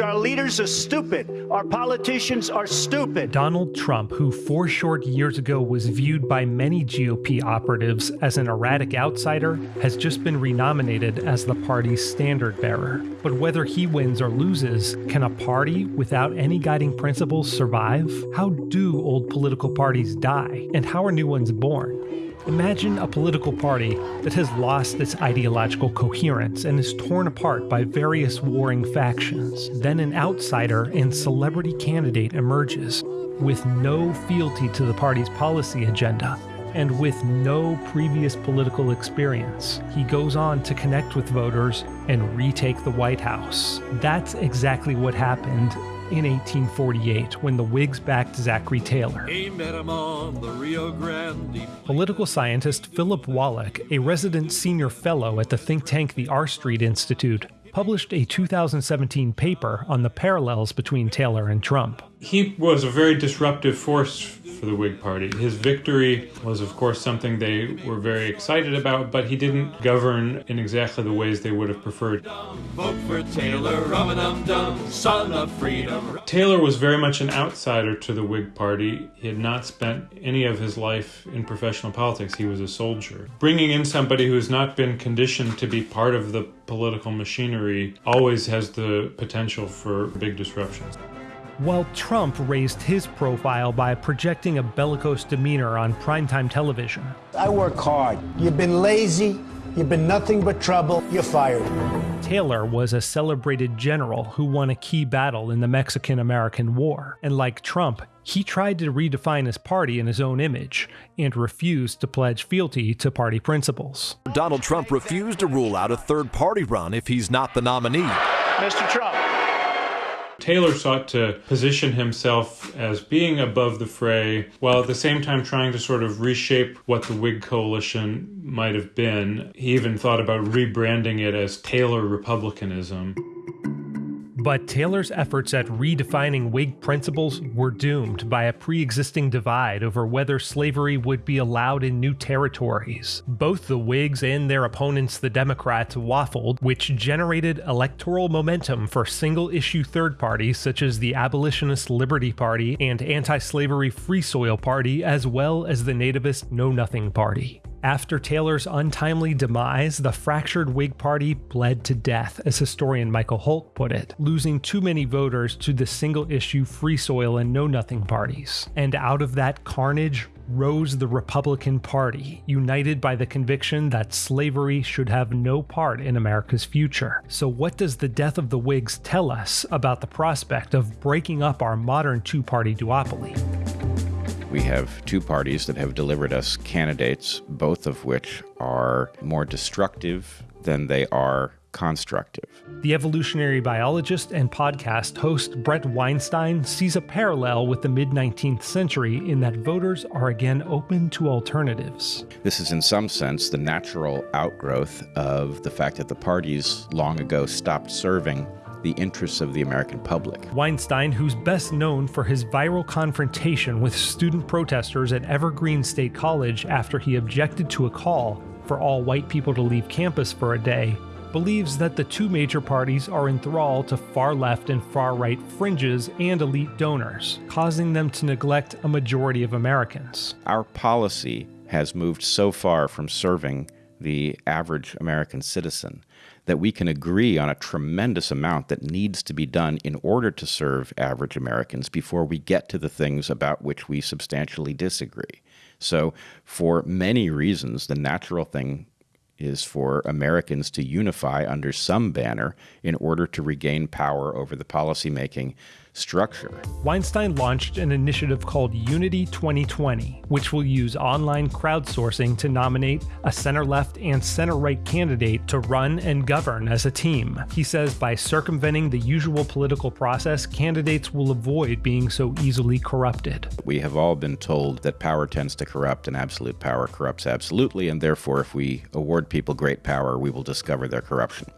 Our leaders are stupid. Our politicians are stupid. Donald Trump, who four short years ago was viewed by many GOP operatives as an erratic outsider, has just been renominated as the party's standard bearer. But whether he wins or loses, can a party without any guiding principles survive? How do old political parties die? And how are new ones born? Imagine a political party that has lost its ideological coherence and is torn apart by various warring factions. Then an outsider and celebrity candidate emerges with no fealty to the party's policy agenda and with no previous political experience. He goes on to connect with voters and retake the White House. That's exactly what happened in 1848 when the Whigs backed Zachary Taylor. Political scientist Philip Wallach, a resident senior fellow at the think tank the R Street Institute, published a 2017 paper on the parallels between Taylor and Trump. He was a very disruptive force for the Whig Party. His victory was, of course, something they were very excited about, but he didn't govern in exactly the ways they would have preferred. Taylor, freedom. Taylor was very much an outsider to the Whig Party. He had not spent any of his life in professional politics. He was a soldier. Bringing in somebody who has not been conditioned to be part of the political machinery always has the potential for big disruptions while Trump raised his profile by projecting a bellicose demeanor on primetime television. I work hard. You've been lazy. You've been nothing but trouble. You're fired. Taylor was a celebrated general who won a key battle in the Mexican American War. And like Trump, he tried to redefine his party in his own image and refused to pledge fealty to party principles. Donald Trump refused to rule out a third party run if he's not the nominee. Mr. Trump, Taylor sought to position himself as being above the fray, while at the same time trying to sort of reshape what the Whig coalition might have been. He even thought about rebranding it as Taylor Republicanism. But Taylor's efforts at redefining Whig principles were doomed by a pre existing divide over whether slavery would be allowed in new territories. Both the Whigs and their opponents, the Democrats, waffled, which generated electoral momentum for single issue third parties such as the Abolitionist Liberty Party and Anti Slavery Free Soil Party, as well as the Nativist Know Nothing Party. After Taylor's untimely demise, the fractured Whig Party bled to death, as historian Michael Holt put it, losing too many voters to the single issue Free Soil and Know Nothing parties. And out of that carnage rose the Republican Party, united by the conviction that slavery should have no part in America's future. So, what does the death of the Whigs tell us about the prospect of breaking up our modern two party duopoly? We have two parties that have delivered us candidates, both of which are more destructive than they are constructive. The evolutionary biologist and podcast host Bret Weinstein sees a parallel with the mid 19th century in that voters are again open to alternatives. This is, in some sense, the natural outgrowth of the fact that the parties long ago stopped serving the interests of the American public. Weinstein, who's best known for his viral confrontation with student protesters at Evergreen State College after he objected to a call for all white people to leave campus for a day, believes that the two major parties are enthralled to far left and far right fringes and elite donors, causing them to neglect a majority of Americans. Our policy has moved so far from serving the average American citizen that we can agree on a tremendous amount that needs to be done in order to serve average Americans before we get to the things about which we substantially disagree. So, for many reasons, the natural thing is for Americans to unify under some banner in order to regain power over the policymaking structure. Weinstein launched an initiative called Unity 2020, which will use online crowdsourcing to nominate a center left and center right candidate to run and govern as a team. He says by circumventing the usual political process, candidates will avoid being so easily corrupted. We have all been told that power tends to corrupt and absolute power corrupts absolutely, and therefore, if we award people great power, we will discover their corruption.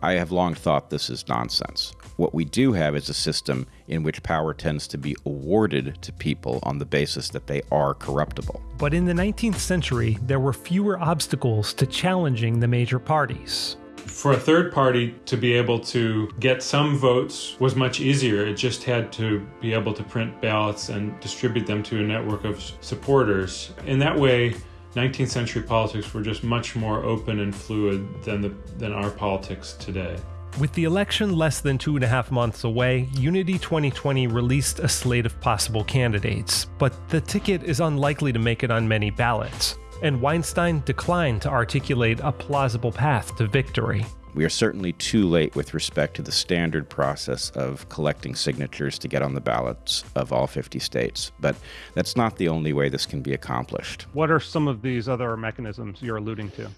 I have long thought this is nonsense. What we do have is a system in which power tends to be awarded to people on the basis that they are corruptible. But in the 19th century, there were fewer obstacles to challenging the major parties. For a third party to be able to get some votes was much easier. It just had to be able to print ballots and distribute them to a network of supporters. In that way, 19th century politics were just much more open and fluid than, the, than our politics today. With the election less than two and a half months away, Unity 2020 released a slate of possible candidates, but the ticket is unlikely to make it on many ballots, and Weinstein declined to articulate a plausible path to victory. We are certainly too late with respect to the standard process of collecting signatures to get on the ballots of all 50 states, but that's not the only way this can be accomplished. What are some of these other mechanisms you're alluding to?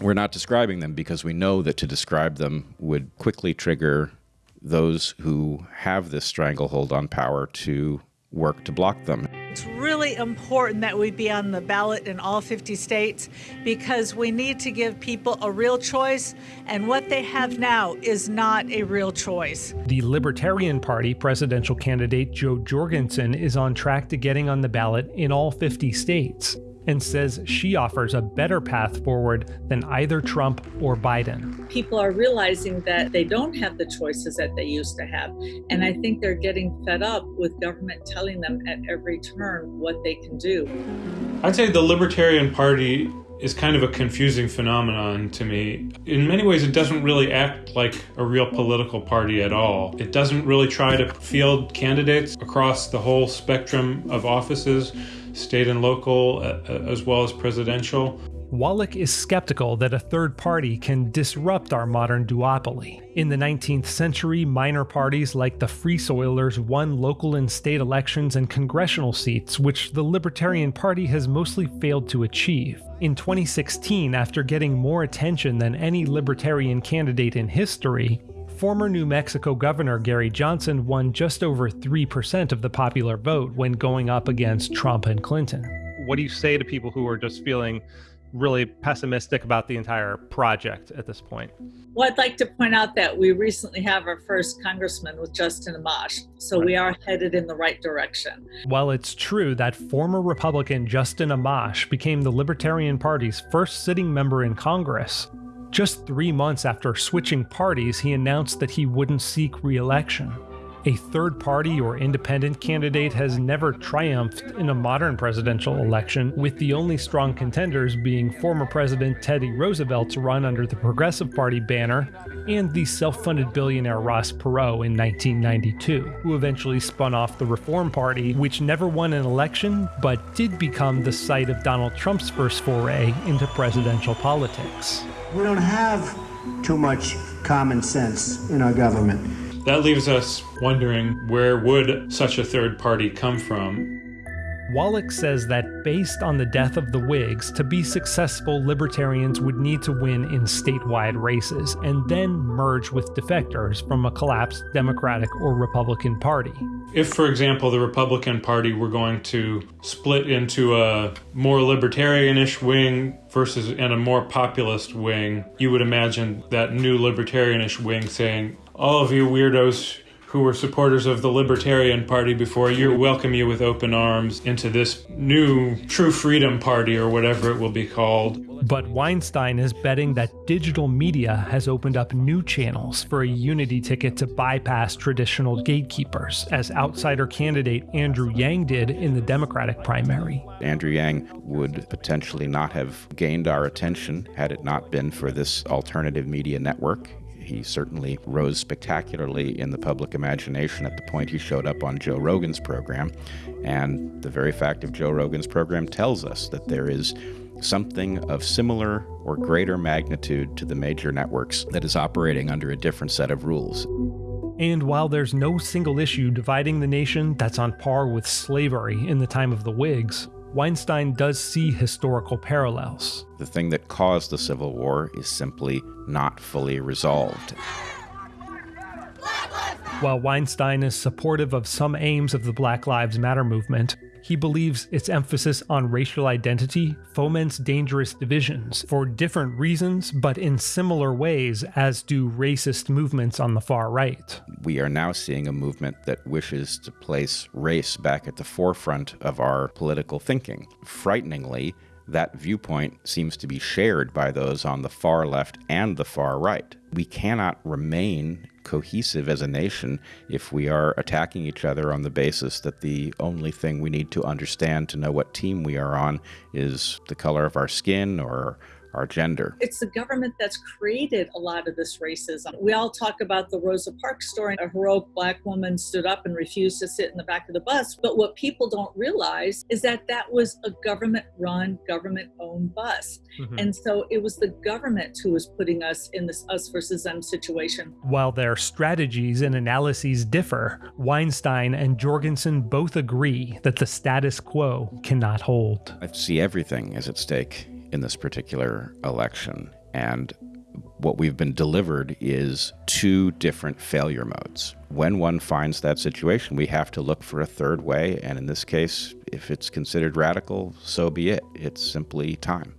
We're not describing them because we know that to describe them would quickly trigger those who have this stranglehold on power to work to block them. It's really important that we be on the ballot in all 50 states because we need to give people a real choice, and what they have now is not a real choice. The Libertarian Party presidential candidate Jo Jorgensen is on track to getting on the ballot in all 50 states and says she offers a better path forward than either Trump or Biden. People are realizing that they don't have the choices that they used to have. And I think they're getting fed up with government telling them at every turn what they can do. I'd say the Libertarian Party is kind of a confusing phenomenon to me. In many ways, it doesn't really act like a real political party at all. It doesn't really try to field candidates across the whole spectrum of offices state and local, uh, uh, as well as presidential. Wallach is skeptical that a third party can disrupt our modern duopoly. In the 19th century, minor parties like the Free Soilers won local and state elections and congressional seats, which the Libertarian Party has mostly failed to achieve. In 2016, after getting more attention than any Libertarian candidate in history, former New Mexico Governor Gary Johnson won just over 3% of the popular vote when going up against Trump and Clinton. What do you say to people who are just feeling really pessimistic about the entire project at this point? Well, I'd like to point out that we recently have our first congressman with Justin Amash, so right. we are headed in the right direction. While it's true that former Republican Justin Amash became the Libertarian Party's first sitting member in Congress, just three months after switching parties, he announced that he wouldn't seek re election. A third party or independent candidate has never triumphed in a modern presidential election, with the only strong contenders being former President Teddy Roosevelt's run under the Progressive Party banner and the self funded billionaire Ross Perot in 1992, who eventually spun off the Reform Party, which never won an election but did become the site of Donald Trump's first foray into presidential politics. We don't have too much common sense in our government. That leaves us wondering where would such a third party come from? Wallach says that based on the death of the Whigs, to be successful, libertarians would need to win in statewide races and then merge with defectors from a collapsed Democratic or Republican Party. If, for example, the Republican Party were going to split into a more libertarianish wing versus and a more populist wing, you would imagine that new libertarianish wing saying, all of you weirdos who were supporters of the Libertarian Party before, you welcome you with open arms into this new True Freedom Party or whatever it will be called. But Weinstein is betting that digital media has opened up new channels for a unity ticket to bypass traditional gatekeepers, as outsider candidate Andrew Yang did in the Democratic primary. Andrew Yang would potentially not have gained our attention had it not been for this alternative media network he certainly rose spectacularly in the public imagination at the point he showed up on Joe Rogan's program. And the very fact of Joe Rogan's program tells us that there is something of similar or greater magnitude to the major networks that is operating under a different set of rules. And while there's no single issue dividing the nation that's on par with slavery in the time of the Whigs, Weinstein does see historical parallels. The thing that caused the Civil War is simply not fully resolved. While Weinstein is supportive of some aims of the Black Lives Matter movement, he believes its emphasis on racial identity foments dangerous divisions for different reasons, but in similar ways as do racist movements on the far right. We are now seeing a movement that wishes to place race back at the forefront of our political thinking. Frighteningly, that viewpoint seems to be shared by those on the far left and the far right. We cannot remain cohesive as a nation if we are attacking each other on the basis that the only thing we need to understand to know what team we are on is the color of our skin or our gender. It's the government that's created a lot of this racism. We all talk about the Rosa Parks story. A heroic black woman stood up and refused to sit in the back of the bus. But what people don't realize is that that was a government run, government owned bus. Mm-hmm. And so it was the government who was putting us in this us versus them situation. While their strategies and analyses differ, Weinstein and Jorgensen both agree that the status quo cannot hold. I see everything is at stake in this particular election. And what we've been delivered is two different failure modes. When one finds that situation, we have to look for a third way. And in this case, if it's considered radical, so be it. It's simply time.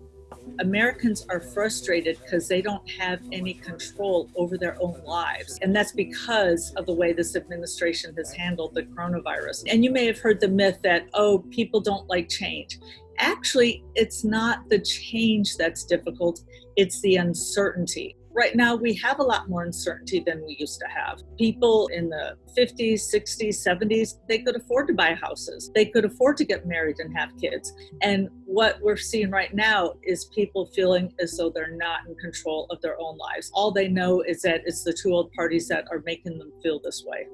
Americans are frustrated because they don't have any control over their own lives. And that's because of the way this administration has handled the coronavirus. And you may have heard the myth that, oh, people don't like change actually, it's not the change that's difficult, it's the uncertainty. Right now, we have a lot more uncertainty than we used to have. People in the 50s, 60s, 70s, they could afford to buy houses. They could afford to get married and have kids. And what we're seeing right now is people feeling as though they're not in control of their own lives. All they know is that it's the two old parties that are making them feel this way.